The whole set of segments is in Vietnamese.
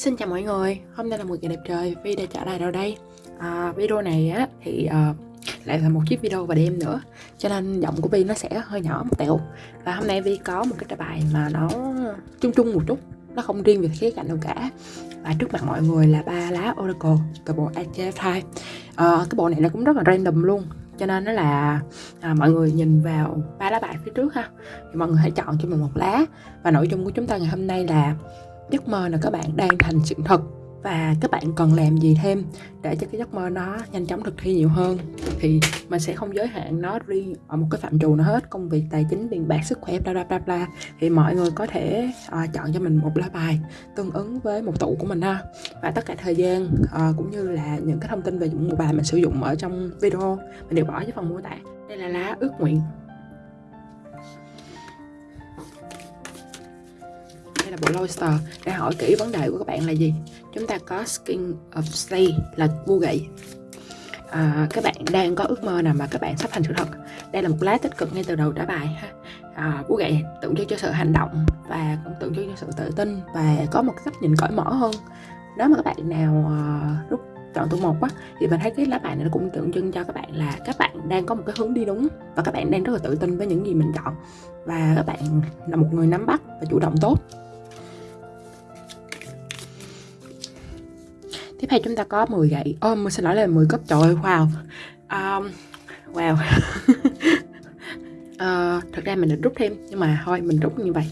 Xin chào mọi người, hôm nay là một ngày đẹp trời, Vi đã trở lại đâu đây. À, Video này á thì à, lại là một chiếc video vào đêm nữa Cho nên giọng của Vi nó sẽ hơi nhỏ một tẹo. Và hôm nay Vi có một cái trả bài mà nó chung chung một chút Nó không riêng về khía cạnh đâu cả. Và trước mặt mọi người là ba lá Oracle từ bộ AJ2 à, ờ, Cái bộ này nó cũng rất là random luôn cho nên nó là à, mọi người nhìn vào ba lá bài phía trước ha. Thì mọi người hãy chọn cho mình một lá. Và nội dung của chúng ta ngày hôm nay là giấc mơ là các bạn đang thành sự thật. Và các bạn cần làm gì thêm để cho cái giấc mơ nó nhanh chóng thực thi nhiều hơn? Thì mình sẽ không giới hạn nó riêng ở một cái phạm trù nào hết. Công việc tài chính tiền bạc sức khỏe bla bla bla bla. Thì mọi người có thể uh, chọn cho mình một lá bài tương ứng với một tụ của mình ha. Và tất cả thời gian uh, cũng như là những cái thông tin về những một bài mình sử dụng ở trong video mình đều bỏ dưới phần mô tả. Đây là lá ước nguyện. Hay là bộ Loister để hỏi kỹ vấn đề của các bạn là gì? Chúng ta có Skin of Stay là vua gậy. À, các bạn đang có ước mơ nào mà các bạn sắp thành sự thật? Đây là một lá tích cực ngay từ đầu trả bài ha. À, vua gậy tượng trưng cho sự hành động và cũng tượng trưng cho sự tự tin và có một cách nhìn cởi mở hơn. Nếu mà các bạn nào à, uh, rút chọn tụ một á thì mình thấy cái lá bài này nó cũng tượng trưng cho các bạn là các bạn đang có một cái hướng đi đúng và các bạn đang rất là tự tin với những gì mình chọn. Và các bạn là một người nắm bắt và chủ động tốt. Tiếp theo chúng ta có 10 gậy. Ô oh, xin lỗi là 10 cấp trời ơi wow. Um, wow. Uh, thật ra mình định rút thêm nhưng mà thôi mình rút như vậy.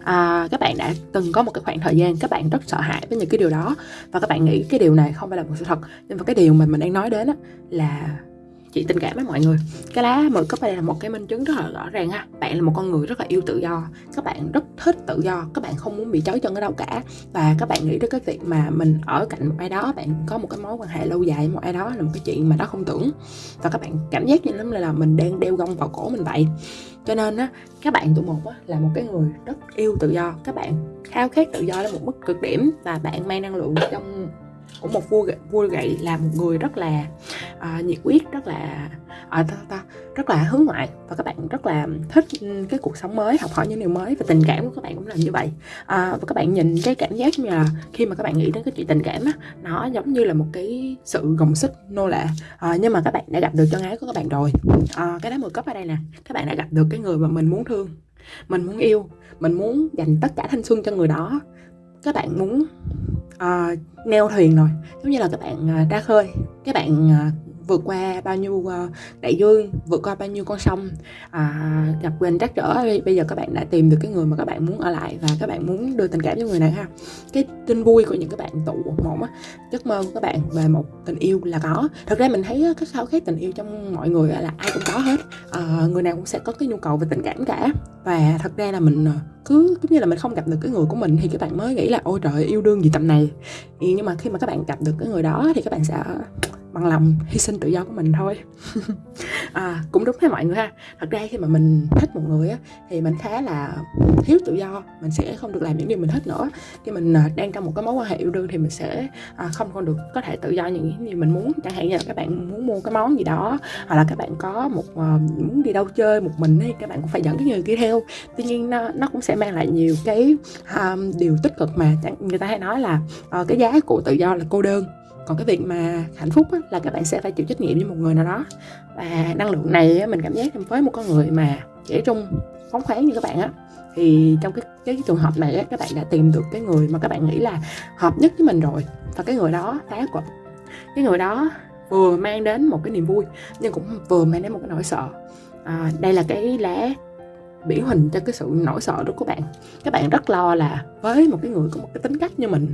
Uh, các bạn đã từng có một cái khoảng thời gian các bạn rất sợ hãi với những cái điều đó. Và các bạn nghĩ cái điều này không phải là một sự thật. Nhưng mà cái điều mà mình đang nói đến á, là chị tình cảm với mọi người. Cái lá mười cấp đây là một cái minh chứng rất là rõ ràng ha bạn là một con người rất là yêu tự do. Các bạn rất thích tự do. Các bạn không muốn bị trói chân ở đâu cả. Và các bạn nghĩ đến cái việc mà mình ở cạnh một ai đó bạn có một cái mối quan hệ lâu dài với một ai đó là một cái chuyện mà đó không tưởng. Và các bạn cảm giác như lắm là mình đang đeo gông vào cổ mình vậy. Cho nên á các bạn tụ một á, là một cái người rất yêu tự do. Các bạn khao khát tự do đến một mức cực điểm và bạn mang năng lượng trong của một vua vua gậy là một người rất là uh, nhiệt huyết rất là uh, ta, ta, rất là hướng ngoại. Và các bạn rất là thích ừ, cái cuộc sống mới học hỏi những điều mới và tình cảm của các bạn cũng là như vậy. Uh, và các bạn nhìn cái cảm giác như là khi mà các bạn nghĩ đến cái chuyện tình cảm á nó giống như là một cái sự gồng xích nô lệ. Uh, nhưng mà các bạn đã gặp được chân ái của các bạn rồi. Uh, cái đá mười cấp ở đây nè. Các bạn đã gặp được cái người mà mình muốn thương mình muốn yêu mình muốn dành tất cả thanh xuân cho người đó các bạn muốn uh, neo thuyền rồi. Giống như là các bạn uh, ra khơi. Các bạn uh, vượt qua bao nhiêu ờ, đại dương vượt qua bao nhiêu con sông. À, gặp quên trắc trở bây giờ các bạn đã tìm được cái người mà các bạn muốn ở lại và các bạn muốn đưa tình cảm cho người này ha. Cái tin vui của những các bạn tụ một á giấc mơ của các bạn về một tình yêu là có. Thật ra mình thấy cái khao khát tình yêu trong mọi người là ai cũng có hết. À, người nào cũng sẽ có cái nhu cầu về tình cảm cả. Và thật ra là mình ờ, cứ giống như là mình không gặp được cái người của mình thì các bạn mới nghĩ là ôi trời yêu đương gì tầm này. Nhưng mà khi mà các bạn gặp được cái người đó thì các bạn sẽ bằng lòng hy sinh tự do của mình thôi. À, cũng đúng với mọi người ha. Thật ra khi mà mình thích một người á thì mình khá là thiếu tự do. Mình sẽ không được làm những điều mình thích nữa. Khi mình à, đang trong một cái mối quan hệ yêu đương thì mình sẽ à, không còn được có thể tự do những gì mình muốn. Chẳng hạn như là các bạn muốn mua cái món gì đó hoặc là các bạn có một uh, muốn đi đâu chơi một mình thì các bạn cũng phải dẫn cái người kia theo. Tuy nhiên nó, nó cũng sẽ mang lại nhiều cái um, điều tích cực mà. Người ta hay nói là uh, cái giá của tự do là cô đơn còn cái việc mà hạnh phúc á, là các bạn sẽ phải chịu trách nhiệm với một người nào đó. Và năng lượng này á, mình cảm giác với một con người mà trẻ trung phóng khoáng như các bạn á thì trong cái cái trường hợp này á, các bạn đã tìm được cái người mà các bạn nghĩ là hợp nhất với mình rồi. Và cái người đó phá quật cái người đó vừa mang đến một cái niềm vui nhưng cũng vừa mang đến một cái nỗi sợ. À, đây là cái lá biểu hình cho cái sự nỗi sợ đó của bạn. Các bạn rất lo là với một cái người có một cái tính cách như mình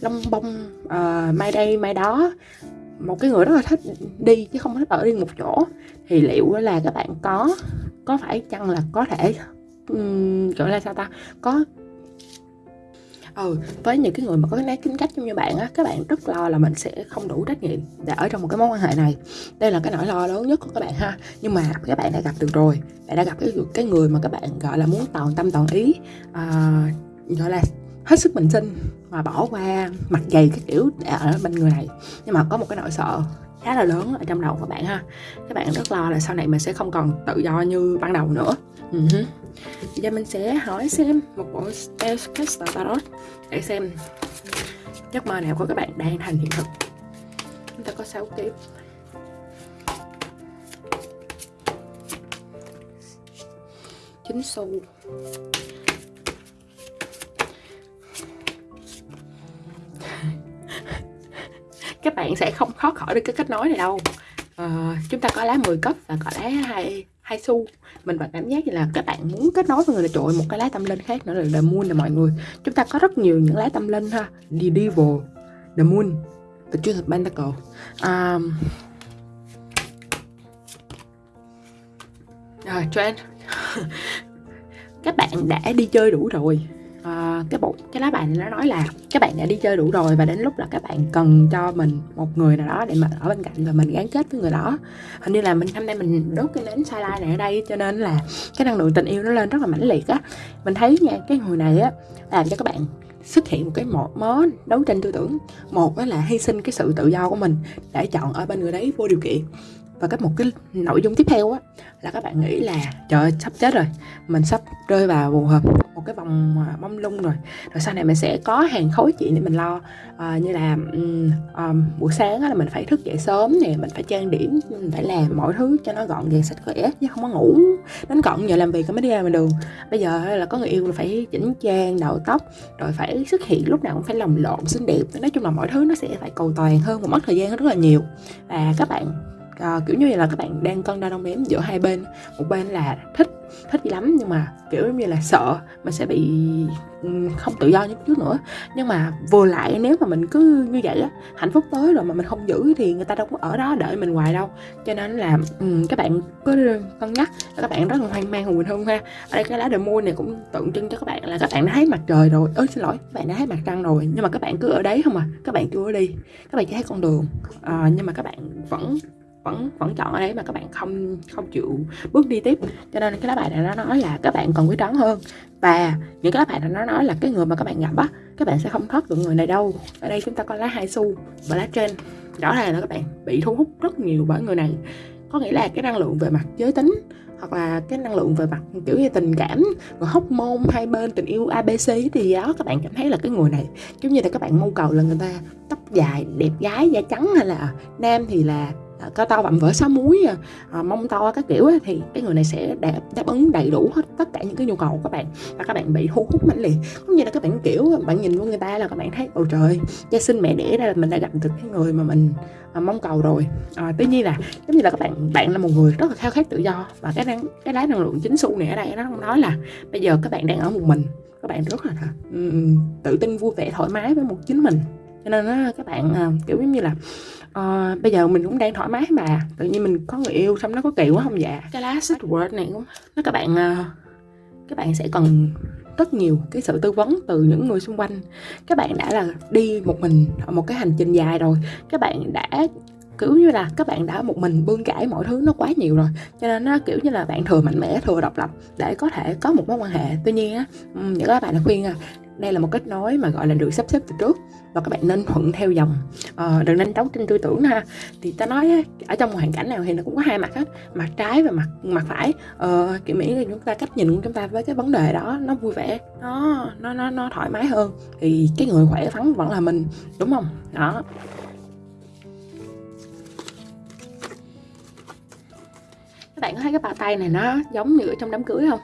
lông bông uh, mai đây mai đó một cái người rất là thích đi chứ không thích ở riêng một chỗ thì liệu là các bạn có có phải chăng là có thể um, gọi là sao ta có ừ với những cái người mà có cái nét tính cách giống như bạn á các bạn rất lo là mình sẽ không đủ trách nhiệm để ở trong một cái mối quan hệ này. Đây là cái nỗi lo lớn nhất của các bạn ha. Nhưng mà các bạn đã gặp được rồi. Bạn đã gặp cái cái người mà các bạn gọi là muốn toàn tâm toàn ý à, gọi là hết sức bình sinh mà bỏ qua mặt dày cái kiểu để ở bên người này. Nhưng mà có một cái nỗi sợ khá là lớn ở trong đầu của bạn ha. Các bạn rất lo là sau này mình sẽ không còn tự do như ban đầu nữa. Ừ uh-huh. Bây giờ mình sẽ hỏi xem một bộ Spellcaster Tarot để xem giấc mơ nào của các bạn đang thành hiện thực. Chúng ta có 6 kiếp chín xu các bạn sẽ không khó khỏi được cái kết nối này đâu. À, chúng ta có lá 10 cấp và có lá hai hai xu. Mình vẫn cảm giác như là các bạn muốn kết nối với người là trội một cái lá tâm linh khác nữa là the moon là mọi người. Chúng ta có rất nhiều những lá tâm linh ha. The devil the moon the truth of pentacle. Um, rồi trend các bạn đã đi chơi đủ rồi cái bộ, cái lá bài này nó nói là các bạn đã đi chơi đủ rồi và đến lúc là các bạn cần cho mình một người nào đó để mà ở bên cạnh và mình gắn kết với người đó. Hình như là mình, hôm nay mình đốt cái nến sai này ở đây cho nên là cái năng lượng tình yêu nó lên rất là mãnh liệt á. Mình thấy nha, cái người này á, làm cho các bạn xuất hiện một cái một mớ đấu tranh tư tưởng. Một đó là hy sinh cái sự tự do của mình để chọn ở bên người đấy vô điều kiện và cái một cái nội dung tiếp theo á là các bạn nghĩ là trời ơi, sắp chết rồi. Mình sắp rơi vào một một cái vòng à, mông lung rồi. Rồi sau này mình sẽ có hàng khối chuyện để mình lo. À, như là um, um, buổi sáng là mình phải thức dậy sớm nè mình phải trang điểm mình phải làm mọi thứ cho nó gọn gàng sạch khỏe chứ không có ngủ đến gọn giờ làm việc mới đi ra ngoài đường. Bây giờ là có người yêu là phải chỉnh trang đầu tóc rồi phải xuất hiện lúc nào cũng phải lồng lộn xinh đẹp. Nói chung là mọi thứ nó sẽ phải cầu toàn hơn một mất thời gian rất là nhiều. Và các bạn à, kiểu như là các bạn đang cân đo đong đếm giữa hai bên một bên là thích thích gì lắm nhưng mà kiểu như là sợ mình sẽ bị không tự do như trước nữa nhưng mà vừa lại nếu mà mình cứ như vậy á hạnh phúc tới rồi mà mình không giữ thì người ta đâu có ở đó đợi mình hoài đâu cho nên là um, các bạn cứ cân nhắc các bạn rất là hoang mang hùng bình hơn ha ở đây cái lá đề này cũng tượng trưng cho các bạn là các bạn đã thấy mặt trời rồi ơi xin lỗi các bạn đã thấy mặt trăng rồi nhưng mà các bạn cứ ở đấy không à các bạn chưa đi các bạn chỉ thấy con đường à, nhưng mà các bạn vẫn vẫn vẫn chọn ở đấy mà các bạn không không chịu bước đi tiếp. Cho nên cái lá bài này nó nói là các bạn còn quyết đoán hơn. Và những cái lá bài này nó nói là cái người mà các bạn gặp á, các bạn sẽ không thoát được người này đâu. Ở đây chúng ta có lá hai xu và lá trên. Rõ ràng là các bạn bị thu hút rất nhiều bởi người này. Có nghĩa là cái năng lượng về mặt giới tính hoặc là cái năng lượng về mặt kiểu như tình cảm và hóc môn hai bên, tình yêu abc thì đó các bạn cảm thấy là cái người này giống như là các bạn mong cầu là người ta tóc dài, đẹp gái, da trắng hay là nam thì là À, cao to vạm vỡ sáu múi à, à, mông to các kiểu thì cái người này sẽ đáp, đáp ứng đầy đủ hết tất cả những cái nhu cầu của các bạn. Và các bạn bị thu hút mãnh liệt. Cũng như là các bạn kiểu bạn nhìn vô người ta là các bạn thấy ôi trời gia sinh mẹ đẻ ra là mình đã gặp được cái người mà mình à, mong cầu rồi. À, tuy nhiên là giống như là các bạn bạn là một người rất là khao khát tự do. Và cái năng cái lá năng lượng chính xu này ở đây nó không nói là bây giờ các bạn đang ở một mình. Các bạn rất là um, tự tin vui vẻ thoải mái với một chính mình cho nên đó, các bạn uh, kiểu giống như là uh, bây giờ mình cũng đang thoải mái mà tự nhiên mình có người yêu xong nó có kỳ quá không dạ? Cái lá sách word này cũng nó các bạn uh, các bạn sẽ cần rất nhiều cái sự tư vấn từ những người xung quanh. Các bạn đã là đi một mình một cái hành trình dài rồi. Các bạn đã kiểu như là các bạn đã một mình bươn trải mọi thứ nó quá nhiều rồi. Cho nên nó kiểu như là bạn thừa mạnh mẽ thừa độc lập để có thể có một mối quan hệ. Tuy nhiên á những các bạn đã khuyên à đây là một kết nối mà gọi là được sắp xếp từ trước và các bạn nên thuận theo dòng. Ờ, đừng nên đấu trên tư tưởng ha. Thì ta nói ở trong hoàn cảnh nào thì nó cũng có hai mặt hết mặt trái và mặt mặt phải. Ờ, kiểu mỹ là chúng ta cách nhìn của chúng ta với cái vấn đề đó nó vui vẻ nó nó nó nó thoải mái hơn. Thì cái người khỏe phắn vẫn là mình đúng không? Đó. Các bạn có thấy cái bàn tay này nó giống như ở trong đám cưới không?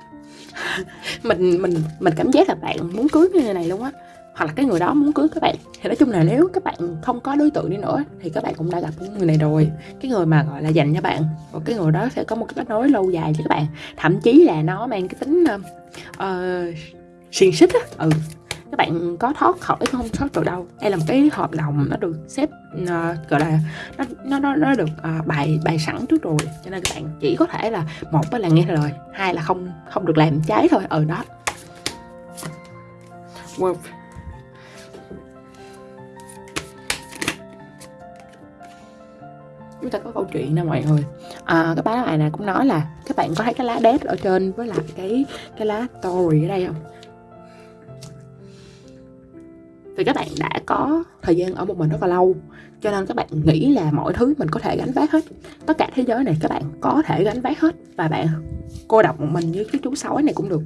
mình mình mình cảm giác là bạn muốn cưới người này luôn á. Hoặc là cái người đó muốn cưới các bạn. Thì nói chung là nếu các bạn không có đối tượng đi nữa thì các bạn cũng đã gặp người này rồi. Cái người mà gọi là dành cho bạn. Và cái người đó sẽ có một cái kết nối lâu dài với các bạn. Thậm chí là nó mang cái tính uh, xiên xích á. Ừ các bạn có thoát khỏi không thoát được đâu. Đây là một cái hợp đồng nó được xếp uh, gọi là nó nó nó, nó được uh, bài bài sẵn trước rồi. Cho nên các bạn chỉ có thể là một là nghe lời hai là không không được làm trái thôi. Ở ừ, đó. Wow. chúng ta có câu chuyện nè mọi người. À, cái bài này cũng nói là các bạn có thấy cái lá đét ở trên với lại cái cái lá story ở đây không thì các bạn đã có thời gian ở một mình rất là lâu cho nên các bạn nghĩ là mọi thứ mình có thể gánh vác hết. Tất cả thế giới này các bạn có thể gánh vác hết và bạn cô độc một mình như cái chú sói này cũng được.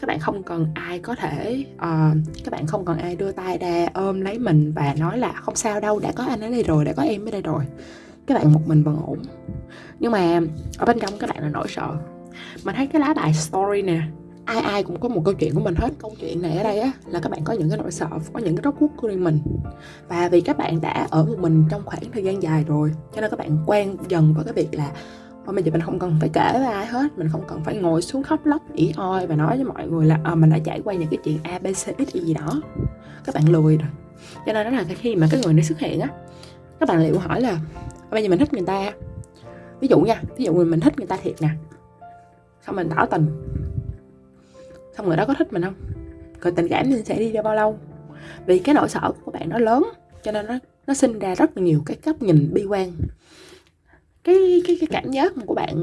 Các bạn không cần ai có thể uh, các bạn không cần ai đưa tay ra ôm lấy mình và nói là không sao đâu đã có anh ở đây rồi đã có em ở đây rồi. Các bạn một mình vẫn ổn. Nhưng mà ở bên trong các bạn là nỗi sợ. Mình thấy cái lá bài story nè ai ai cũng có một câu chuyện của mình hết. Câu chuyện này ở đây á là các bạn có những cái nỗi sợ có những cái rốt cuốc của riêng mình. Và vì các bạn đã ở một mình trong khoảng thời gian dài rồi cho nên các bạn quen dần với cái việc là Ôi, bây giờ mình không cần phải kể với ai hết mình không cần phải ngồi xuống khóc lóc ỉ oi và nói với mọi người là à, mình đã trải qua những cái chuyện a b c x gì đó. Các bạn lười rồi. Cho nên đó là khi mà cái người này xuất hiện á các bạn liệu hỏi là ờ, bây giờ mình thích người ta? Ví dụ nha ví dụ mình thích người ta thiệt nè. Xong mình tỏ tình xong người đó, có thích mình không? Rồi tình cảm mình sẽ đi ra bao lâu? Vì cái nỗi sợ của bạn nó lớn, cho nên nó nó sinh ra rất nhiều cái góc nhìn bi quan. Cái cái cái cảm giác của bạn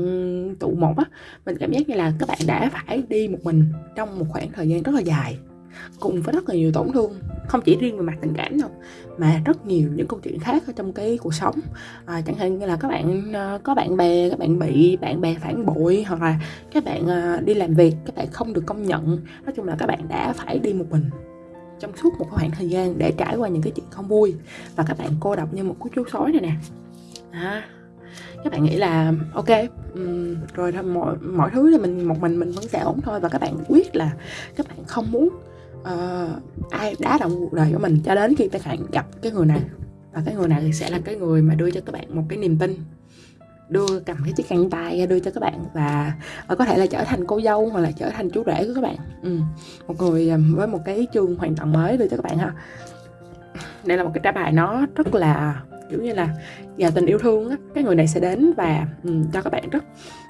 tụ một á, mình cảm giác như là các bạn đã phải đi một mình trong một khoảng thời gian rất là dài cùng với rất là nhiều tổn thương không chỉ riêng về mặt tình cảm đâu mà rất nhiều những câu chuyện khác ở trong cái cuộc sống. À, chẳng hạn như là các bạn à, có bạn bè các bạn bị bạn bè phản bội hoặc là các bạn à, đi làm việc các bạn không được công nhận. Nói chung là các bạn đã phải đi một mình trong suốt một khoảng thời gian để trải qua những cái chuyện không vui. Và các bạn cô độc như một cú chú sói này nè. À, các bạn nghĩ là ok um, rồi mọi mọi thứ thì mình một mình mình vẫn sẽ ổn thôi. Và các bạn quyết là các bạn không muốn uh, ai đá động cuộc đời của mình cho đến khi các bạn gặp cái người này. Và cái người này sẽ là cái người mà đưa cho các bạn một cái niềm tin. Đưa cầm cái chiếc khăn tay đưa cho các bạn và uh, có thể là trở thành cô dâu hoặc là trở thành chú rể của các bạn. Ừ. một người um, với một cái chương hoàn toàn mới đưa cho các bạn ha. Đây là một cái trả bài nó rất là kiểu như là giàu tình yêu thương á cái người này sẽ đến và um, cho các bạn rất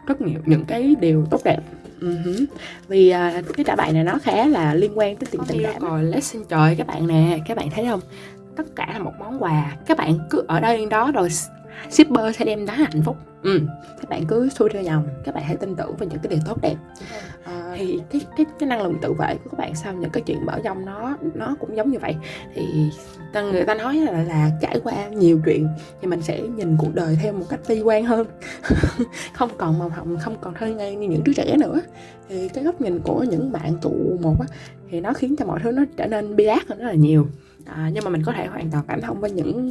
rất nhiều những cái điều tốt đẹp. Uh-huh. vì uh, cái trả bài này nó khá là liên quan tới tiền tình cảm. rồi lesson trời các bạn nè các bạn thấy không? Tất cả là một món quà. Các bạn cứ ở đây đó rồi shipper sẽ đem đến hạnh phúc. Ừ. các bạn cứ xuôi theo dòng các bạn hãy tin tưởng vào những cái điều tốt đẹp. À, thì cái cái cái năng lượng tự vệ của các bạn sau những cái chuyện mở dông nó nó cũng giống như vậy. Thì người ta nói là, là trải qua nhiều chuyện thì mình sẽ nhìn cuộc đời theo một cách bi quan hơn. Không còn màu hồng không còn thơ ngây như những đứa trẻ nữa. Thì cái góc nhìn của những bạn tụ một á thì nó khiến cho mọi thứ nó trở nên bi ác hơn rất là nhiều à, nhưng mà mình có thể hoàn toàn cảm thông với những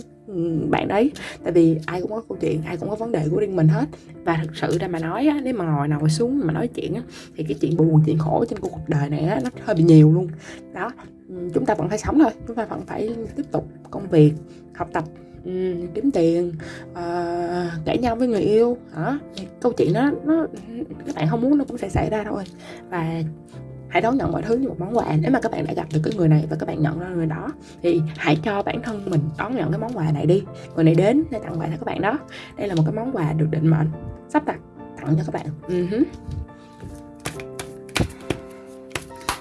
bạn đấy. Tại vì ai cũng có câu chuyện ai cũng có vấn đề của riêng mình hết. Và thực sự ra mà nói á, nếu mà ngồi ngồi xuống mà nói chuyện á, thì cái chuyện buồn chuyện khổ trên cuộc đời này á, nó hơi bị nhiều luôn. Đó chúng ta vẫn phải sống thôi. Chúng ta vẫn phải tiếp tục công việc học tập kiếm tiền ờ, uh, cãi nhau với người yêu. Hả câu chuyện đó nó các bạn không muốn nó cũng sẽ xảy ra thôi. Và hãy đón nhận mọi thứ như một món quà. Nếu mà các bạn đã gặp được cái người này và các bạn nhận ra người đó, thì hãy cho bản thân mình đón nhận cái món quà này đi. Người này đến để tặng quà cho các bạn đó. Đây là một cái món quà được định mệnh, sắp đặt tặng cho các bạn. Uh-huh.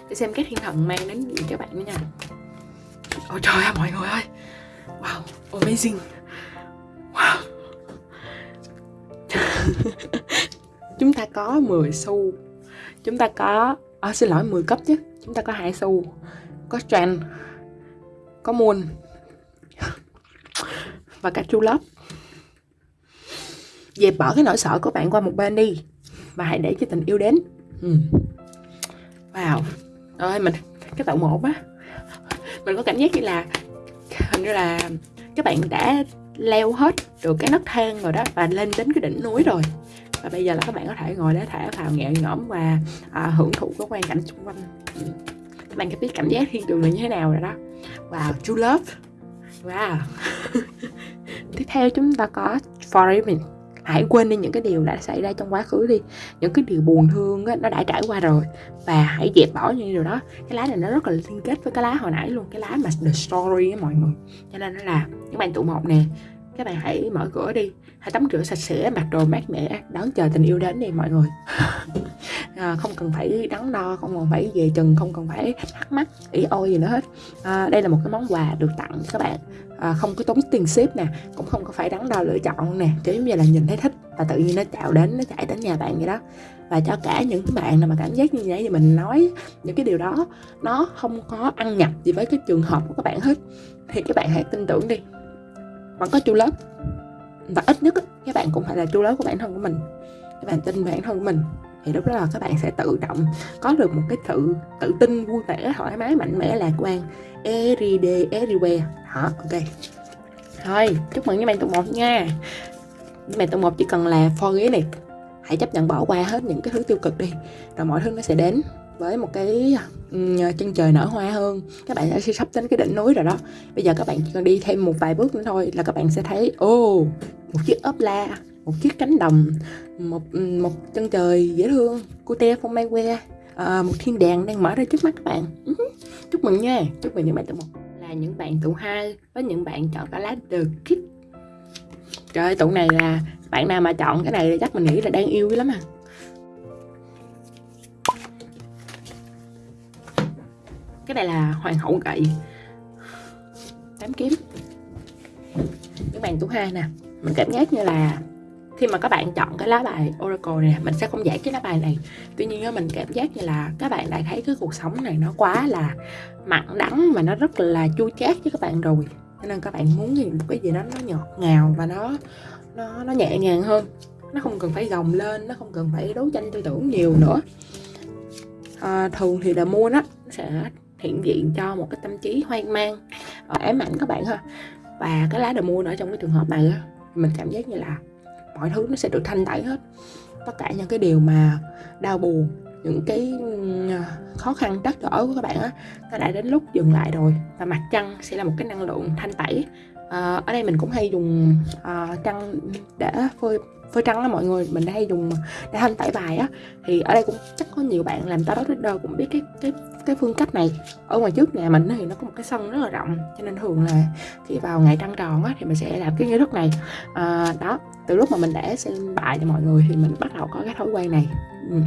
để xem các thiên thần mang đến gì các bạn nữa nha. Ôi trời ơi, mọi người ơi. Wow, amazing. Wow. Chúng ta có 10 xu. Chúng ta có à, xin lỗi 10 cấp chứ. Chúng ta có hai xu có trend có moon và cả true love dẹp bỏ cái nỗi sợ của bạn qua một bên đi và hãy để cho tình yêu đến. Ừ. wow. Rồi mình cái tậu một á. Mình có cảm giác như là hình như là các bạn đã leo hết được cái nấc thang rồi đó và lên đến cái đỉnh núi rồi và bây giờ là các bạn có thể ngồi để thả vào nhẹ nhõm và à, hưởng thụ cái quan cảnh xung quanh. Ừ. Các bạn có biết cảm giác thiên đường là như thế nào rồi đó? Wow true love. Wow. Tiếp theo chúng ta có forgiving hãy quên đi những cái điều đã xảy ra trong quá khứ đi. Những cái điều buồn thương á, nó đã trải qua rồi. Và hãy dẹp bỏ những điều đó. Cái lá này nó rất là liên kết với cái lá hồi nãy luôn. Cái lá mà the story á mọi người. Cho nên nó là các bạn tụ một nè. Các bạn hãy mở cửa đi hãy tắm rửa sạch sẽ mặc đồ mát mẻ đón chờ tình yêu đến đi mọi người. À, không cần phải đắn đo không cần phải về chừng không cần phải thắc mắc ý ôi gì nữa hết. À, đây là một cái món quà được tặng các bạn. À, không có tốn tiền ship nè cũng không có phải đắn đo lựa chọn nè kiểu như là nhìn thấy thích và tự nhiên nó chào đến nó chạy đến nhà bạn vậy đó. Và cho cả những bạn nào mà cảm giác như vậy thì mình nói những cái điều đó nó không có ăn nhập gì với cái trường hợp của các bạn hết. Thì các bạn hãy tin tưởng đi vẫn có chu lớp và ít nhất các bạn cũng phải là chu lớp của bản thân của mình. Các bạn tin bản thân của mình. Thì lúc đó là các bạn sẽ tự động có được một cái sự tự tin, vui vẻ, thoải mái, mạnh mẽ, lạc quan. Every day everywhere. Đó, ok. Thôi, chúc mừng các bạn tụng một nha. Các bạn tụng một chỉ cần là forget này. Hãy chấp nhận bỏ qua hết những cái thứ tiêu cực đi. Rồi mọi thứ nó sẽ đến với một cái ờ, chân trời nở hoa hơn. Các bạn sẽ sắp đến cái đỉnh núi rồi đó. Bây giờ các bạn chỉ cần đi thêm một vài bước nữa thôi là các bạn sẽ thấy ô oh, một chiếc ốp la một chiếc cánh đồng một một chân trời dễ thương cute phong mai que à, một thiên đàng đang mở ra trước mắt các bạn. Ừ Chúc mừng nha. Chúc mừng những bạn tụ một. Là những bạn tụ hai với những bạn chọn cả lá the kid. Trời tụ này là bạn nào mà chọn cái này chắc mình nghĩ là đang yêu lắm à. Cái này là hoàng hậu gậy. Tám kiếm. Cái bàn thứ hai nè. Mình cảm giác như là khi mà các bạn chọn cái lá bài Oracle này mình sẽ không giải cái lá bài này. Tuy nhiên mình cảm giác như là các bạn đã thấy cái cuộc sống này nó quá là mặn đắng và nó rất là chua chát với các bạn rồi. Cho nên các bạn muốn gì một cái gì đó nó ngọt ngào và nó nó nó nhẹ nhàng hơn. Nó không cần phải gồng lên nó không cần phải đấu tranh tư tưởng nhiều nữa. À, thường thì là mua nó sẽ hiện diện cho một cái tâm trí hoang mang ờ, ám ảnh các bạn ha. Và cái lá đờ mua ở trong cái trường hợp này á mình cảm giác như là mọi thứ nó sẽ được thanh tẩy hết. Tất cả những cái điều mà đau buồn những cái khó khăn trắc trở của các bạn á nó đã đến lúc dừng lại rồi và mặt trăng sẽ là một cái năng lượng thanh tẩy. À, ở đây mình cũng hay dùng à, trăng để phơi phơi trắng á mọi người mình hay dùng để thanh tẩy bài á. Thì ở đây cũng chắc có nhiều bạn làm tarot reader cũng biết cái cái cái phương cách này. Ở ngoài trước nhà mình thì nó có một cái sân rất là rộng cho nên thường là khi vào ngày trăng tròn á thì mình sẽ làm cái nghi thức này. À, đó từ lúc mà mình để xem bài cho mọi người thì mình bắt đầu có cái thói quen này. Ừ.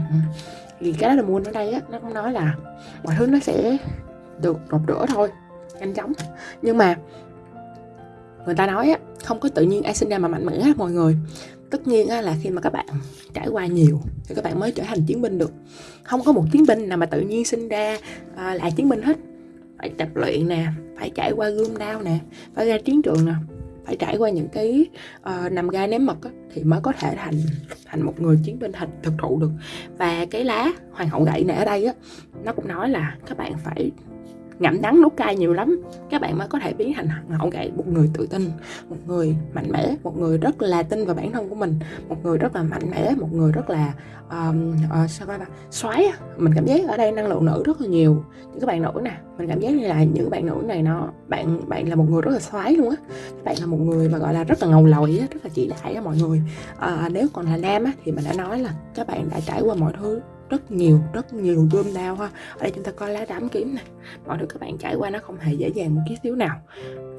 thì cái đó là mua ở đây á nó cũng nói là mọi thứ nó sẽ được rột rửa thôi nhanh chóng. Nhưng mà người ta nói á không có tự nhiên ai sinh ra mà mạnh mẽ hết mọi người tất nhiên là khi mà các bạn trải qua nhiều thì các bạn mới trở thành chiến binh được. Không có một chiến binh nào mà tự nhiên sinh ra à, là chiến binh hết. Phải tập luyện nè phải trải qua gươm đao nè phải ra chiến trường nè phải trải qua những cái uh, nằm gai ném mật á, thì mới có thể thành thành một người chiến binh thành thực thụ được. Và cái lá hoàng hậu gậy này ở đây á nó cũng nói là các bạn phải ngậm đắng nuốt cay nhiều lắm. Các bạn mới có thể biến thành hậu gậy. Một người tự tin một người mạnh mẽ một người rất là tin vào bản thân của mình một người rất là mạnh mẽ một người rất là um, uh, sao gọi là xoáy mình cảm giác ở đây năng lượng nữ rất là nhiều. Những các bạn nữ nè mình cảm giác như là những bạn nữ này nó bạn bạn là một người rất là xoáy luôn á. Bạn là một người mà gọi là rất là ngầu lòi á rất là chỉ đại á mọi người. À, nếu còn là nam á thì mình đã nói là các bạn đã trải qua mọi thứ rất nhiều rất nhiều gươm đao ha. Ở đây chúng ta coi lá đám kiếm này mọi thứ các bạn trải qua nó không hề dễ dàng một chút xíu nào.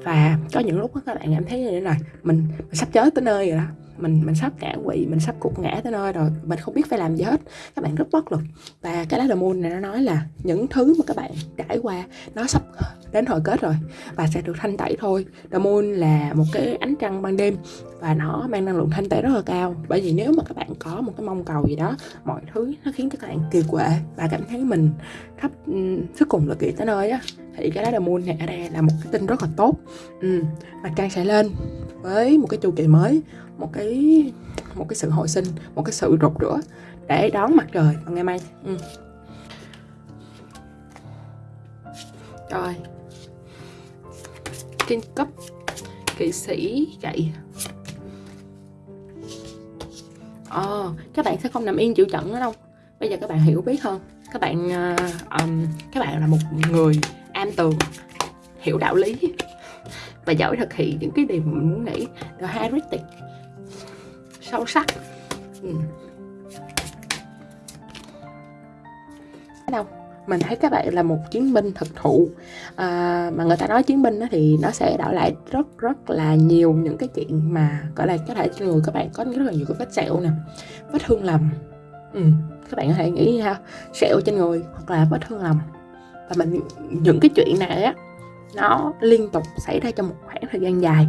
Và có những lúc đó các bạn cảm thấy như thế này mình, mình sắp chết tới nơi rồi đó mình mình sắp ngã quỵ mình sắp cục ngã tới nơi rồi mình không biết phải làm gì hết. Các bạn rất bất lực. Và cái lá the moon này nó nói là những thứ mà các bạn trải qua nó sắp đến hồi kết rồi và sẽ được thanh tẩy thôi. The moon là một cái ánh trăng ban đêm và nó mang năng lượng thanh tẩy rất là cao. Bởi vì nếu mà các bạn có một cái mong cầu gì đó mọi thứ nó khiến cho các bạn kỳ quệ và cảm thấy mình thấp, sức cùng là kỳ tới nơi á thì cái lá the moon này ở đây là một cái tin rất là tốt. Ừ. mặt trăng sẽ lên với một cái chu kỳ mới một cái một cái sự hồi sinh một cái sự rụt rửa để đón mặt trời vào ngày mai. Ừ. rồi. Trên cấp kỵ sĩ chạy ờ các bạn sẽ không nằm yên chịu trận nữa đâu. Bây giờ các bạn hiểu biết hơn. Các bạn uh, um, các bạn là một người am tường hiểu đạo lý và giỏi thực hiện những cái điều mình muốn nghĩ. The heretic sâu sắc ừ. đâu mình thấy các bạn là một chiến binh thực thụ à, mà người ta nói chiến binh đó thì nó sẽ đảo lại rất rất là nhiều những cái chuyện mà gọi là có thể trên người các bạn có rất là nhiều cái vết sẹo nè vết thương lầm ừ. các bạn có thể nghĩ ha sẹo trên người hoặc là vết thương lầm và mình những cái chuyện này á nó liên tục xảy ra trong một khoảng thời gian dài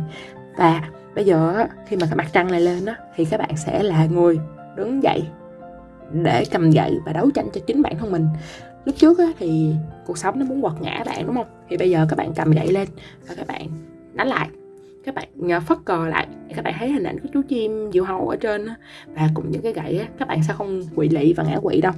và bây giờ khi mà cái mặt trăng này lên á thì các bạn sẽ là người đứng dậy để cầm gậy và đấu tranh cho chính bản thân mình. Lúc trước á, thì cuộc sống nó muốn quật ngã bạn đúng không? Thì bây giờ các bạn cầm gậy lên và các bạn đánh lại các bạn ờ, phất cờ lại các bạn thấy hình ảnh của chú chim diều hâu ở trên và cùng những cái gậy các bạn sẽ không quỵ lị và ngã quỵ đâu.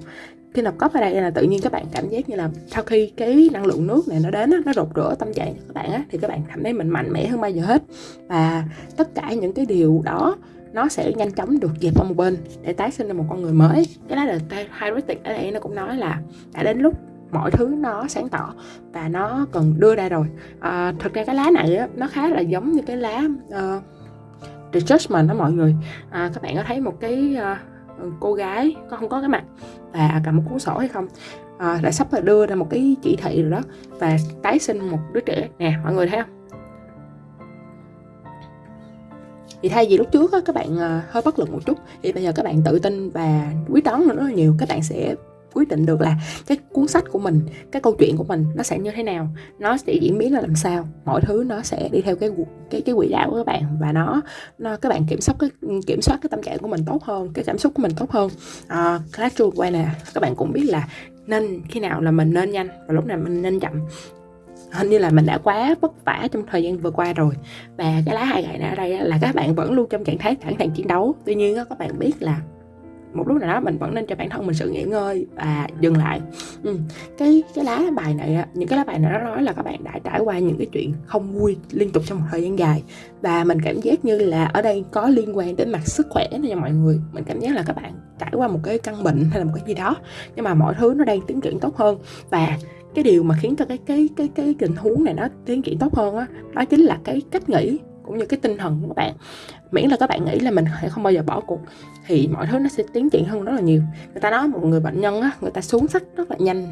Khi nạp cốc ở đây là tự nhiên các bạn cảm giác như là sau khi cái năng lượng nước này nó đến nó rột rửa tâm trạng của các bạn á, thì các bạn cảm thấy mình mạnh mẽ hơn bao giờ hết. Và tất cả những cái điều đó nó sẽ nhanh chóng được dẹp qua một bên để tái sinh ra một con người mới. Cái đó là Heretic ở đây nó cũng nói là đã đến lúc mọi thứ nó sáng tỏ và nó cần đưa ra rồi. À, thực ra cái lá này á, nó khá là giống như cái lá uh, The Judgment đó mọi người. À, các bạn có thấy một cái uh, cô gái có không có cái mặt và cầm một cuốn sổ hay không? Ờ, à, đã sắp là đưa ra một cái chỉ thị rồi đó và tái sinh một đứa trẻ. Nè mọi người thấy không? Thì thay vì lúc trước á, các bạn uh, hơi bất lực một chút thì bây giờ các bạn tự tin và quyết đoán nó rất là nhiều. Các bạn sẽ quyết định được là cái cuốn sách của mình cái câu chuyện của mình nó sẽ như thế nào nó sẽ diễn biến là làm sao mọi thứ nó sẽ đi theo cái cái cái quỹ đạo của các bạn và nó nó các bạn kiểm soát cái kiểm soát cái tâm trạng của mình tốt hơn cái cảm xúc của mình tốt hơn. À, classroom quay nè các bạn cũng biết là nên khi nào là mình nên nhanh và lúc nào mình nên chậm. Hình như là mình đã quá vất vả trong thời gian vừa qua rồi và cái lá hai gậy này ở đây là các bạn vẫn luôn trong trạng thái sẵn sàng chiến đấu. Tuy nhiên các bạn biết là một lúc nào đó mình vẫn nên cho bản thân mình sự nghỉ ngơi và dừng lại. Ừ. cái cái lá bài này những cái lá bài này nó nói là các bạn đã trải qua những cái chuyện không vui liên tục trong một thời gian dài. Và mình cảm giác như là ở đây có liên quan đến mặt sức khỏe nha mọi người. Mình cảm giác là các bạn trải qua một cái căn bệnh hay là một cái gì đó nhưng mà mọi thứ nó đang tiến triển tốt hơn. Và cái điều mà khiến cho cái cái cái cái tình huống này nó tiến triển tốt hơn á đó, đó chính là cái cách nghĩ cũng như cái tinh thần của các bạn. Miễn là các bạn nghĩ là mình sẽ không bao giờ bỏ cuộc thì mọi thứ nó sẽ tiến triển hơn rất là nhiều. Người ta nói một người bệnh nhân á người ta xuống sắc rất là nhanh.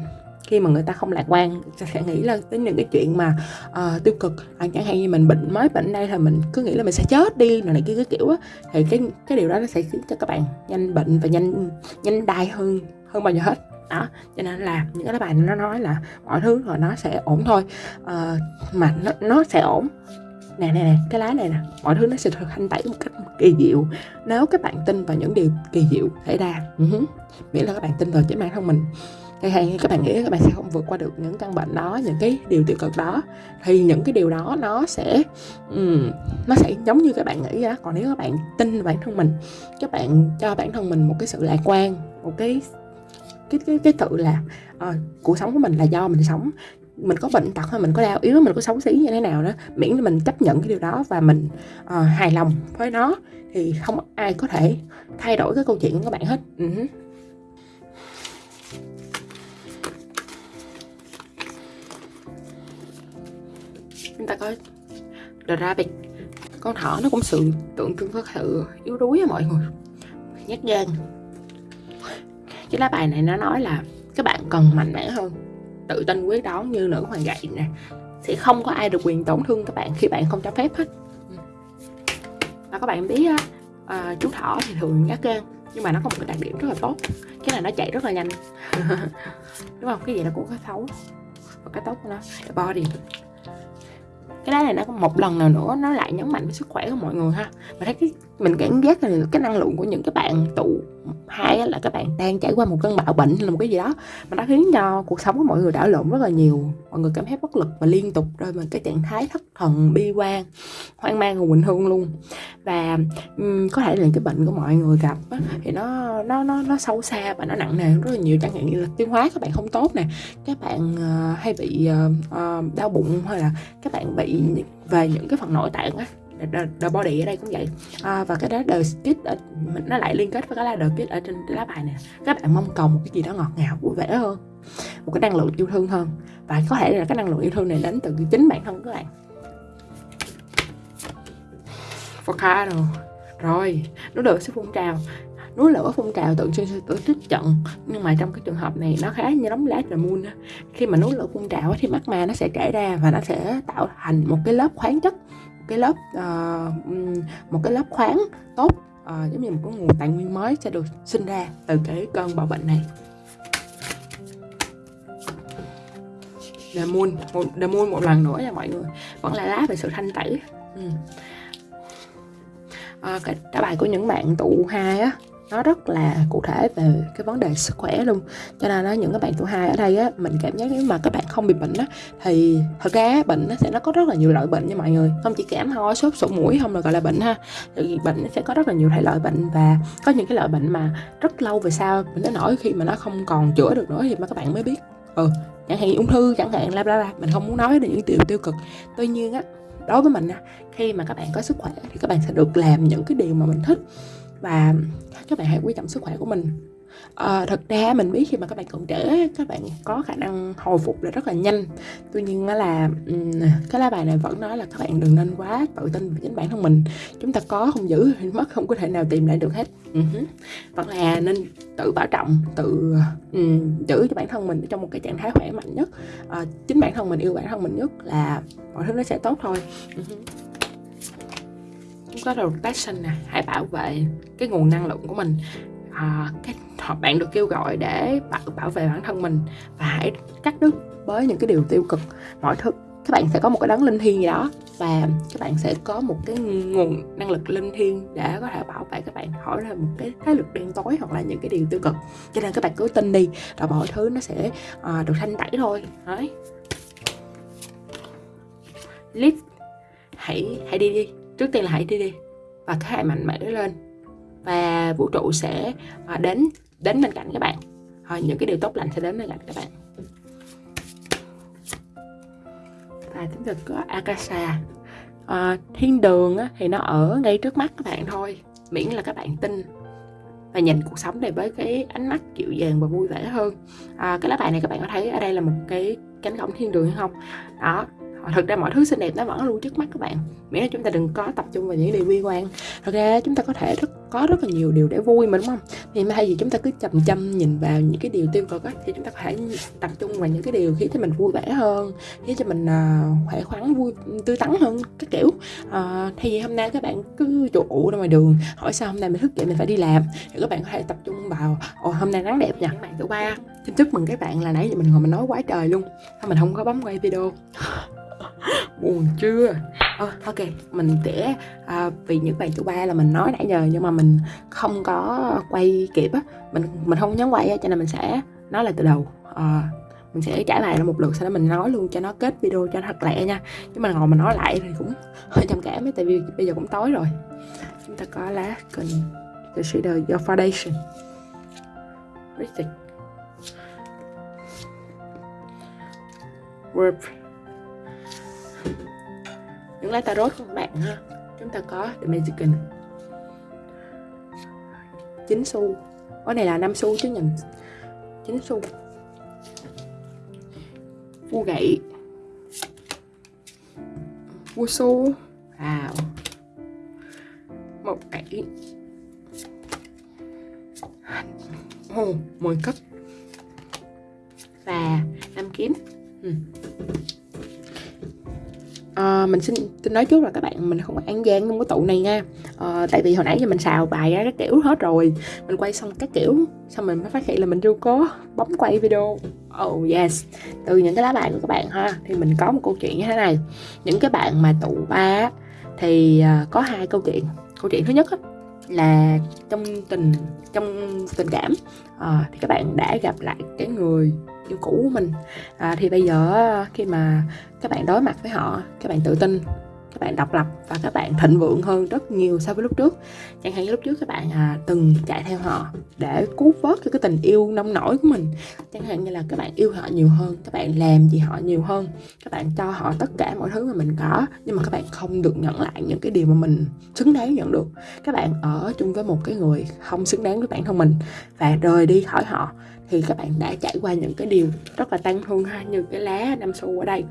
Khi mà người ta không lạc quan sẽ nghĩ là đến những cái chuyện mà uh, tiêu cực. À, chẳng hạn như mình bệnh mới bệnh đây là mình cứ nghĩ là mình sẽ chết đi rồi này kia cái kiểu á thì cái cái điều đó nó sẽ khiến cho các bạn nhanh bệnh và nhanh nhanh đai hơn hơn bao giờ hết. Đó cho nên là những cái bài nó nói là mọi thứ rồi nó sẽ ổn thôi. Uh, mà nó, nó sẽ ổn nè nè nè cái lá này nè. Mọi thứ nó sẽ được thanh tẩy một cách kỳ diệu. Nếu các bạn tin vào những điều kỳ diệu xảy ra uh-huh. miễn là các bạn tin vào chính bản thân mình. Hay hay các bạn nghĩ các bạn sẽ không vượt qua được những căn bệnh đó những cái điều tiêu cực đó. Thì những cái điều đó nó sẽ um, nó sẽ giống như các bạn nghĩ á. Còn nếu các bạn tin vào bản thân mình các bạn cho bản thân mình một cái sự lạc quan một cái cái cái cái tự là uh, cuộc sống của mình là do mình sống mình có bệnh tật hay mình có đau yếu mình có xấu xí như thế nào đó miễn là mình chấp nhận cái điều đó và mình uh, hài lòng với nó thì không ai có thể thay đổi cái câu chuyện của các bạn hết. Uh-huh. chúng ta có The Rabbit. Con thỏ nó cũng sự tượng trưng có sự yếu đuối á mọi người. Nhát gan. Cái lá bài này nó nói là các bạn cần mạnh mẽ hơn tự tin quyết đoán như nữ hoàng gậy nè. Sẽ không có ai được quyền tổn thương các bạn khi bạn không cho phép hết. Và các bạn biết á à, chú thỏ thì thường nhát gan nhưng mà nó có một cái đặc điểm rất là tốt cái này nó chạy rất là nhanh. Đúng không? Cái gì nó cũng có xấu và cái tốt của nó. Body cái đá này nó một lần nào nữa nó lại nhấn mạnh với sức khỏe của mọi người ha. Mà thấy cái mình cảm giác là cái năng lượng của những cái bạn tụ hai là các bạn đang trải qua một cơn bạo bệnh hay là một cái gì đó. Mà nó khiến cho cuộc sống của mọi người đảo lộn rất là nhiều. Mọi người cảm thấy bất lực và liên tục rơi vào cái trạng thái thất thần bi quan hoang mang và quỳnh hương luôn. Và um, có thể là cái bệnh của mọi người gặp á, thì nó nó nó nó sâu xa và nó nặng nề rất là nhiều. Chẳng hạn như là tiêu hóa các bạn không tốt nè các bạn uh, hay bị uh, uh, đau bụng hay là các bạn bị về những cái phần nội tạng á the, the body ở đây cũng vậy. À, và cái đó the skit ở, nó lại liên kết với cái lá the skit ở trên lá bài này các bạn mong cầu một cái gì đó ngọt ngào vui vẻ hơn một cái năng lượng yêu thương hơn. Và có thể là cái năng lượng yêu thương này đến từ chính bản thân các bạn. Volcano rồi núi lửa sẽ phun trào. Núi lửa phun trào tượng trưng cho tổ chức trận. Nhưng mà trong cái trường hợp này nó khá như đóng lá trời moon khi mà núi lửa phun trào thì magma nó sẽ chảy ra và nó sẽ tạo thành một cái lớp khoáng chất cái lớp uh, một cái lớp khoáng tốt uh, giống như một cái nguồn tài nguyên mới sẽ được sinh ra từ cái cơn bạo bệnh này The Moon một, The Moon một lần nữa nha mọi người vẫn là lá về sự thanh tẩy ừ. à, cái cái bài của những bạn tụ hai á nó rất là cụ thể về cái vấn đề sức khỏe luôn. Cho nên là những các bạn tuổi hai ở đây á, mình cảm giác nếu mà các bạn không bị bệnh á, thì thật ra bệnh nó sẽ nó có rất là nhiều loại bệnh nha mọi người. Không chỉ cảm ho sốt, sổ mũi, không là gọi là bệnh ha. Thì bệnh nó sẽ có rất là nhiều thể loại bệnh và có những cái loại bệnh mà rất lâu về sau mình nó nổi khi mà nó không còn chữa được nữa thì mà các bạn mới biết. Ừ chẳng hạn ung thư chẳng hạn la bla bla. Mình không muốn nói đến những điều tiêu cực. Tuy nhiên á, đối với mình khi mà các bạn có sức khỏe thì các bạn sẽ được làm những cái điều mà mình thích và các bạn hãy quý trọng sức khỏe của mình. À, thật ra mình biết khi mà các bạn còn trẻ các bạn có khả năng hồi phục là rất là nhanh. Tuy nhiên là cái lá bài này vẫn nói là các bạn đừng nên quá tự tin về chính bản thân mình. Chúng ta có không giữ thì mất không có thể nào tìm lại được hết. Uh-huh. vẫn là nên tự bảo trọng tự um, giữ cho bản thân mình trong một cái trạng thái khỏe mạnh nhất. À, chính bản thân mình yêu bản thân mình nhất là mọi thứ nó sẽ tốt thôi. Uh-huh có rotation nè hãy bảo vệ cái nguồn năng lượng của mình. À, cái bạn được kêu gọi để bảo, bảo vệ bản thân mình và hãy cắt đứt với những cái điều tiêu cực. Mọi thứ các bạn sẽ có một cái đấng linh thiêng gì đó và các bạn sẽ có một cái nguồn năng lực linh thiêng để có thể bảo vệ các bạn khỏi là một cái thế lực đen tối hoặc là những cái điều tiêu cực. Cho nên các bạn cứ tin đi rồi mọi thứ nó sẽ uh, được thanh tẩy thôi. Đấy. Lift hãy hãy đi đi trước tiên là hãy đi đi và thế hệ mạnh mẽ lên. Và vũ trụ sẽ à, đến đến bên cạnh các bạn. Ờ, những cái điều tốt lành sẽ đến bên cạnh các bạn. Và chúng ta có Akasha. À, thiên đường á, thì nó ở ngay trước mắt các bạn thôi. Miễn là các bạn tin và nhìn cuộc sống này với cái ánh mắt dịu dàng và vui vẻ hơn. À, cái lá bài này các bạn có thấy ở đây là một cái cánh cổng thiên đường hay không? Đó thực ra mọi thứ xinh đẹp nó vẫn luôn trước mắt các bạn. Miễn là chúng ta đừng có tập trung vào những điều bi quan. Thật ra chúng ta có thể rất có rất là nhiều điều để vui mà đúng không? Thì thay vì chúng ta cứ chầm chăm nhìn vào những cái điều tiêu cực á thì chúng ta có thể tập trung vào những cái điều khiến cho mình vui vẻ hơn khiến cho mình uh, khỏe khoắn vui tươi tắn hơn các kiểu. À, uh, thay vì hôm nay các bạn cứ trụ ủ ra ngoài đường hỏi sao hôm nay mình thức dậy mình phải đi làm. Thì các bạn có thể tập trung vào ồ hôm nay nắng đẹp nha. Các bạn thứ ba xin chúc mừng các bạn là nãy giờ mình ngồi mình nói quá trời luôn. Sao mình không có bấm quay video buồn chưa? Ờ, à, ok mình sẽ à, vì những bài thứ ba là mình nói nãy giờ nhưng mà mình không có quay kịp á. Mình mình không nhấn quay á cho nên mình sẽ nói lại từ đầu. À, mình sẽ trả lại một lượt sau đó mình nói luôn cho nó kết video cho nó thật lẹ nha. Chứ mà ngồi mà nói lại thì cũng hơi trầm cảm ấy tại vì bây giờ cũng tối rồi. Chúng ta có lá cần consider your foundation. Richtig. Work những lá tarot của bạn ha chúng ta có The Magician 9 xu. Cái này là 5 xu chứ nhầm. 9 xu. Vua gậy. Vua xu. Wow. Một gậy. Oh, 10 cấp. Và năm kiếm. Ừ. À, mình xin xin nói trước là các bạn mình không có ăn gian trong cái tụ này nha. À, tại vì hồi nãy giờ mình xào bài ra các kiểu hết rồi. Mình quay xong các kiểu xong mình mới phát hiện là mình chưa có bấm quay video. Oh yes. Từ những cái lá bài của các bạn ha thì mình có một câu chuyện như thế này. Những cái bạn mà tụ ba thì ờ, có hai câu chuyện. Câu chuyện thứ nhất á, là trong tình trong tình cảm à, thì các bạn đã gặp lại cái người yêu cũ của mình. À, thì bây giờ ờ, khi mà các bạn đối mặt với họ các bạn tự tin các bạn độc lập và các bạn thịnh vượng hơn rất nhiều so với lúc trước. Chẳng hạn như lúc trước các bạn à, từng chạy theo họ để cứu vớt cho cái tình yêu nông nổi của mình. Chẳng hạn như là các bạn yêu họ nhiều hơn các bạn làm gì họ nhiều hơn các bạn cho họ tất cả mọi thứ mà mình có nhưng mà các bạn không được nhận lại những cái điều mà mình xứng đáng nhận được. Các bạn ở chung với một cái người không xứng đáng với bản thân mình và rời đi khỏi họ thì các bạn đã trải qua những cái điều rất là tăng thương ha, như cái lá năm xu ở đây.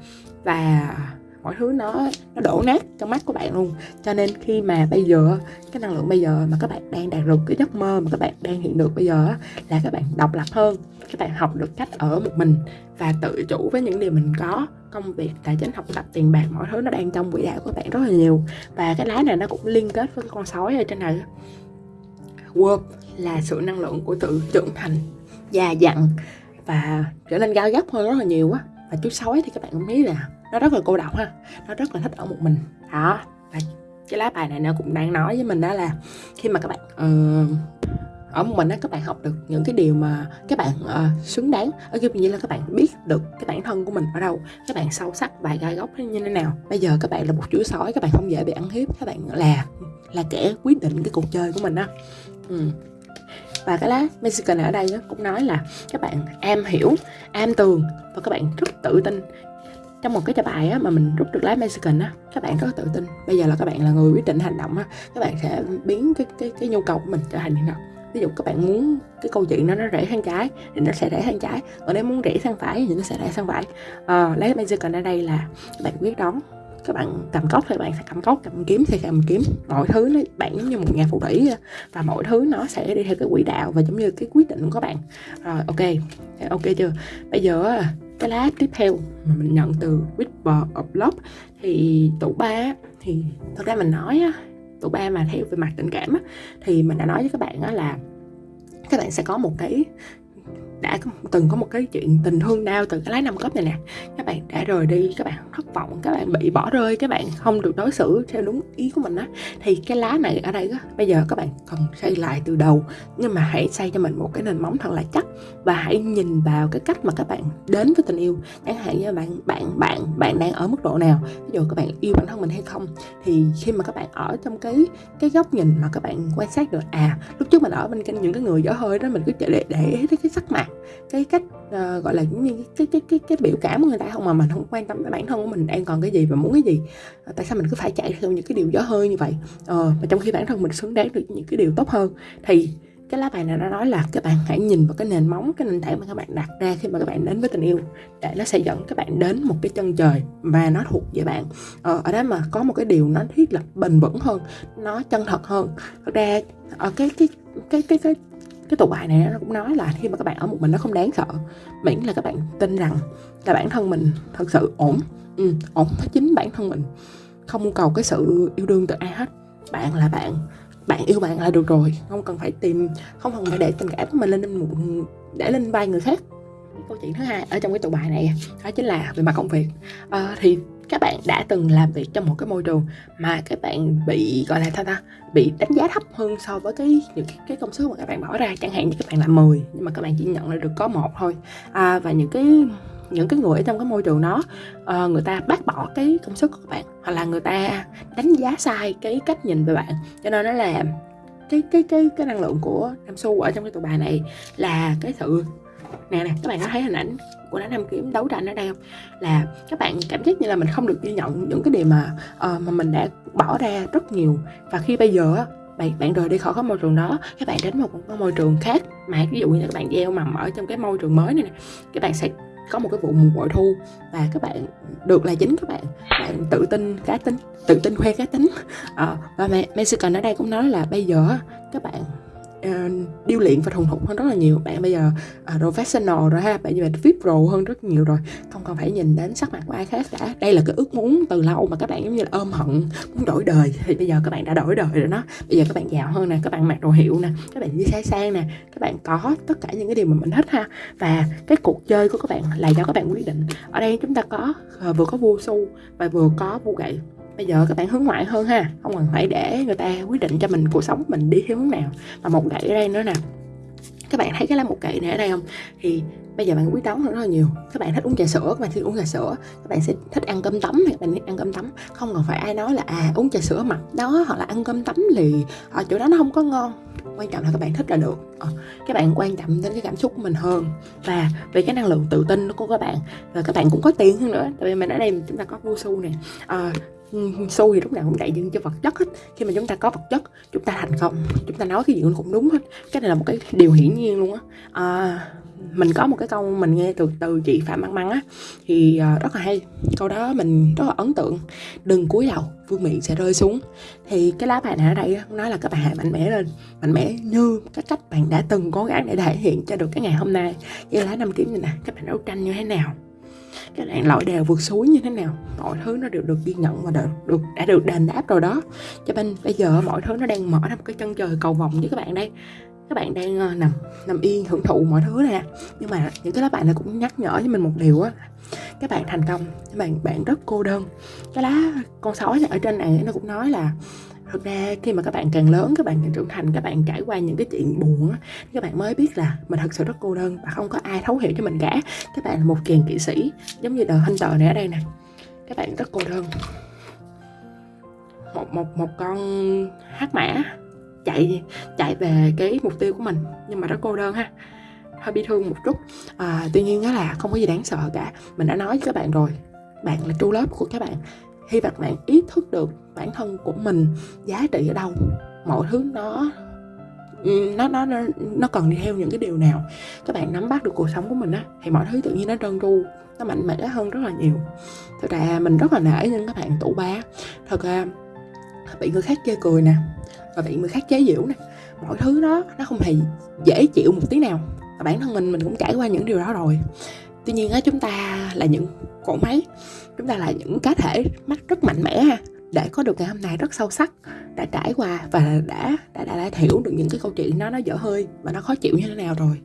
Và mọi thứ nó nó đổ nát trong mắt của bạn luôn. Cho nên khi mà bây giờ, cái năng lượng bây giờ mà các bạn đang đạt được cái giấc mơ mà các bạn đang hiện được bây giờ là các bạn độc lập hơn. Các bạn học được cách ở một mình và tự chủ với những điều mình có. Công việc, tài chính, học tập, tiền bạc, mọi thứ nó đang trong quỹ đạo của bạn rất là nhiều. Và cái lá này nó cũng liên kết với con sói ở trên này. Work là sự năng lượng của tự trưởng thành già dặn và trở nên gai gấp hơn rất là nhiều á. Và chú sói thì các bạn cũng thấy là nó rất là cô độc ha nó rất là thích ở một mình. Đó và cái lá bài này nó cũng đang nói với mình đó là khi mà các bạn uh, ở một mình đó các bạn học được những cái điều mà các bạn uh, xứng đáng ở kiểu như là các bạn biết được cái bản thân của mình ở đâu các bạn sâu sắc và gai góc như thế nào. Bây giờ các bạn là một chú sói các bạn không dễ bị ăn hiếp các bạn là là kẻ quyết định cái cuộc chơi của mình á. Ừ và cái lá Mexican ở đây cũng nói là các bạn am hiểu am tường và các bạn rất tự tin. Trong một cái bài bài á, mà mình rút được lá Mexican á các bạn rất tự tin. Bây giờ là các bạn là người quyết định hành động á các bạn sẽ biến cái cái cái nhu cầu của mình trở thành như nào. Ví dụ các bạn muốn cái câu chuyện nó nó rẽ sang trái thì nó sẽ rẽ sang trái còn nếu muốn rẽ sang phải thì nó sẽ rẽ sang phải. Ờ, à, lấy Mexican ở đây là các bạn quyết đoán các bạn cầm cốc thì bạn sẽ cầm cốc cầm kiếm thì cầm kiếm. Mọi thứ nó bạn giống như một nhà phù thủy và mọi thứ nó sẽ đi theo cái quỹ đạo và giống như cái quyết định của các bạn. Rồi ok ok chưa? Bây giờ cái lá tiếp theo mà mình nhận từ Whisper of Love thì tủ ba thì thật ra mình nói á tủ ba mà theo về mặt tình cảm á, thì mình đã nói với các bạn á là các bạn sẽ có một cái đã từng có một cái chuyện tình thương đau từ cái lái năm cấp này nè. Các bạn đã rời đi, các bạn thất vọng, các bạn bị bỏ rơi, các bạn không được đối xử theo đúng ý của mình á. Thì cái lá này ở đây á, bây giờ các bạn cần xây lại từ đầu. Nhưng mà hãy xây cho mình một cái nền móng thật là chắc. Và hãy nhìn vào cái cách mà các bạn đến với tình yêu. Chẳng hạn như bạn bạn bạn bạn đang ở mức độ nào. Ví dụ các bạn yêu bản thân mình hay không. Thì khi mà các bạn ở trong cái cái góc nhìn mà các bạn quan sát được à lúc trước mình ở bên cạnh những cái người dở hơi đó, mình cứ để để ý tới cái sắc mặt cái cách uh, gọi là như cái cái cái cái biểu cảm của người ta không mà mình không quan tâm tới bản thân của mình đang còn cái gì và muốn cái gì. Uh, tại sao mình cứ phải chạy theo những cái điều gió hơi như vậy? Ờ, uh, mà trong khi bản thân mình xứng đáng được những cái điều tốt hơn thì cái lá bài này nó nói là các bạn hãy nhìn vào cái nền móng cái nền tảng mà các bạn đặt ra khi mà các bạn đến với tình yêu để nó sẽ dẫn các bạn đến một cái chân trời và nó thuộc về bạn. Ờ, ở đó mà có một cái điều nó thiết lập bền vững hơn nó chân thật hơn. Thật ra ở cái cái cái cái cái cái tụ bài này nó cũng nói là khi mà các bạn ở một mình nó không đáng sợ. Miễn là các bạn tin rằng là bản thân mình thật sự ổn. Ừ, ổn với chính bản thân mình. Không cầu cái sự yêu đương từ ai hết. Bạn là bạn. Bạn yêu bạn là được rồi. Không cần phải tìm không cần phải để tình cảm của mình lên một để lên vai người khác câu chuyện thứ hai ở trong cái tụ bài này đó chính là về mặt công việc. À, thì các bạn đã từng làm việc trong một cái môi trường mà các bạn bị gọi là sao ta bị đánh giá thấp hơn so với cái những cái, cái công sức mà các bạn bỏ ra. Chẳng hạn như các bạn làm 10 nhưng mà các bạn chỉ nhận lại được có một thôi. À, và những cái những cái người ở trong cái môi trường đó uh, người ta bác bỏ cái công sức của các bạn hoặc là người ta đánh giá sai cái cách nhìn về bạn. Cho nên nó là cái cái cái cái năng lượng của Nam Su ở trong cái tụ bài này là cái sự nè nè các bạn có thấy hình ảnh của nó nam kiếm đấu tranh ở đây không? Là các bạn cảm giác như là mình không được ghi nhận những cái điều mà uh, mà mình đã bỏ ra rất nhiều. Và khi bây giờ bạn bạn rời đi khỏi cái môi trường đó các bạn đến một cái môi trường khác. Mà ví dụ như các bạn gieo mầm ở trong cái môi trường mới này nè các bạn sẽ có một cái vụ mùa bội thu. Và các bạn được là chính các bạn. Bạn tự tin cá tính tự tin khoe cá tính. À, và Mexican ở đây cũng nói là bây giờ các bạn uh, điêu luyện và thuần thục hơn rất là nhiều. Bạn bây giờ uh, professional rồi ha bạn như bạn VIP pro hơn rất nhiều rồi. Không còn phải nhìn đến sắc mặt của ai khác cả. Đây là cái ước muốn từ lâu mà các bạn giống như là ôm hận muốn đổi đời. Thì bây giờ các bạn đã đổi đời rồi đó. Bây giờ các bạn giàu hơn nè các bạn mặc đồ hiệu nè các bạn đi xe sang nè các bạn có tất cả những cái điều mà mình thích ha. Và cái cuộc chơi của các bạn là do các bạn quyết định. Ở đây chúng ta có uh, vừa có vua su và vừa có vua gậy bây giờ các bạn hướng ngoại hơn ha. Không cần phải để người ta quyết định cho mình cuộc sống mình đi theo hướng nào mà một gậy ở đây nữa nè. Các bạn thấy cái lá một gậy này ở đây không? Thì bây giờ bạn quyết đoán hơn rất là nhiều. Các bạn thích uống trà sữa các bạn thích uống trà sữa các bạn sẽ thích ăn cơm tấm các bạn thích ăn cơm tấm. Không cần phải ai nói là à uống trà sữa mặt đó hoặc là ăn cơm tấm lì ở chỗ đó nó không có ngon. Quan trọng là các bạn thích là được. Ờ, các bạn quan trọng đến cái cảm xúc của mình hơn. Và về cái năng lượng tự tin của các bạn. Và các bạn cũng có tiền hơn nữa. Tại vì mình ở đây chúng ta có vô su nè. À, xu thì lúc nào cũng đại diện cho vật chất hết. Khi mà chúng ta có vật chất chúng ta thành công chúng ta nói cái gì cũng đúng hết. Cái này là một cái điều hiển nhiên luôn á. À, mình có một cái câu mình nghe từ từ chị phạm măng măng á thì uh, rất là hay. Câu đó mình rất là ấn tượng. Đừng cúi đầu vương miện sẽ rơi xuống. Thì cái lá bài này ở đây nói là các bạn hãy mạnh mẽ lên mạnh mẽ như cái cách bạn đã từng cố gắng để thể hiện cho được cái ngày hôm nay. Như lá năm kiếm này nè các bạn đấu tranh như thế nào? Các bạn lội đèo vượt suối như thế nào mọi thứ nó đều được ghi nhận và được, được đã được đền đáp rồi đó. Cho nên bây giờ mọi thứ nó đang mở ra một cái chân trời cầu vòng với các bạn đây. Các bạn đang uh, nằm nằm yên hưởng thụ mọi thứ nè. Nhưng mà những cái lá bài này cũng nhắc nhở với mình một điều á. Các bạn thành công các bạn bạn rất cô đơn. Cái lá con sói này ở trên này nó cũng nói là thực ra khi mà các bạn càng lớn các bạn càng trưởng thành các bạn trải qua những cái chuyện buồn á các bạn mới biết là mình thật sự rất cô đơn và không có ai thấu hiểu cho mình cả. Các bạn là một chàng kỵ sĩ giống như đời tờ này ở đây nè. Các bạn rất cô đơn. Một một một con hát mã chạy chạy về cái mục tiêu của mình nhưng mà rất cô đơn ha. Hơi bi thương một chút. À, tuy nhiên đó là không có gì đáng sợ cả. Mình đã nói với các bạn rồi. Bạn là tru lớp của các bạn khi bạn bạn ý thức được bản thân của mình, giá trị ở đâu, mọi thứ nó nó nó nó cần đi theo những cái điều nào, các bạn nắm bắt được cuộc sống của mình á, thì mọi thứ tự nhiên nó trơn tru, nó mạnh mẽ hơn rất là nhiều. Thật ra mình rất là nể những các bạn tủ ba thật ra bị người khác chê cười nè, và bị người khác chế giễu nè, mọi thứ đó, nó không hề dễ chịu một tí nào, và bản thân mình mình cũng trải qua những điều đó rồi tuy nhiên á chúng ta là những cỗ máy chúng ta là những cá thể mắt rất mạnh mẽ ha để có được ngày hôm nay rất sâu sắc đã trải qua và đã đã đã, đã hiểu được những cái câu chuyện nó nó dở hơi và nó khó chịu như thế nào rồi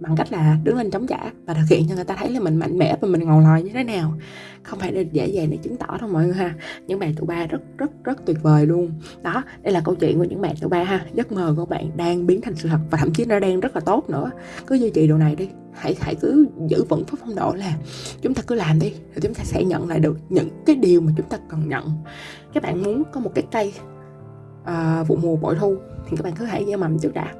bằng cách là đứng lên chống trả và thực hiện cho người ta thấy là mình mạnh mẽ và mình ngầu lòi như thế nào. Không phải để dễ dàng để chứng tỏ đâu mọi người ha. Những bạn tụ ba rất rất rất tuyệt vời luôn. Đó đây là câu chuyện của những bạn tụ ba ha. Giấc mơ của bạn đang biến thành sự thật và thậm chí nó đang rất là tốt nữa. Cứ duy trì điều này đi. Hãy hãy cứ giữ vững phong độ là chúng ta cứ làm đi rồi chúng ta sẽ nhận lại được những cái điều mà chúng ta cần nhận. Các bạn muốn có một cái cây uh, vụ mùa bội thu thì các bạn cứ hãy gieo mầm trước đã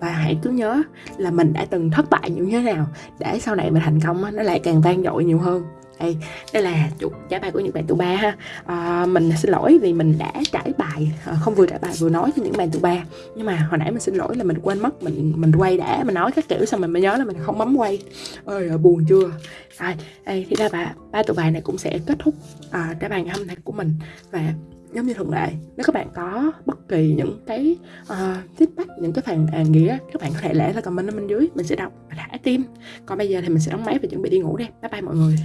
và hãy cứ nhớ là mình đã từng thất bại như thế nào để sau này mình thành công nó lại càng vang dội nhiều hơn. Đây đây là chủ trả bài của những bạn tụ ba ha. À, mình xin lỗi vì mình đã trải bài à, không vừa trải bài vừa nói cho những bạn tụ ba. Nhưng mà hồi nãy mình xin lỗi là mình quên mất mình mình quay đã mình nói các kiểu xong mình mới nhớ là mình không bấm quay. Ơi à, buồn chưa? Rồi đây thì ra ba ba tụ bài này cũng sẽ kết thúc à, trả bài ngày hôm nay của mình. Và giống như thường lệ nếu các bạn có bất kỳ những cái uh, feedback những cái phàn nàn nghĩa các bạn có thể để là comment ở bên dưới mình sẽ đọc và thả tim. Còn bây giờ thì mình sẽ đóng máy và chuẩn bị đi ngủ đây bye bye mọi người.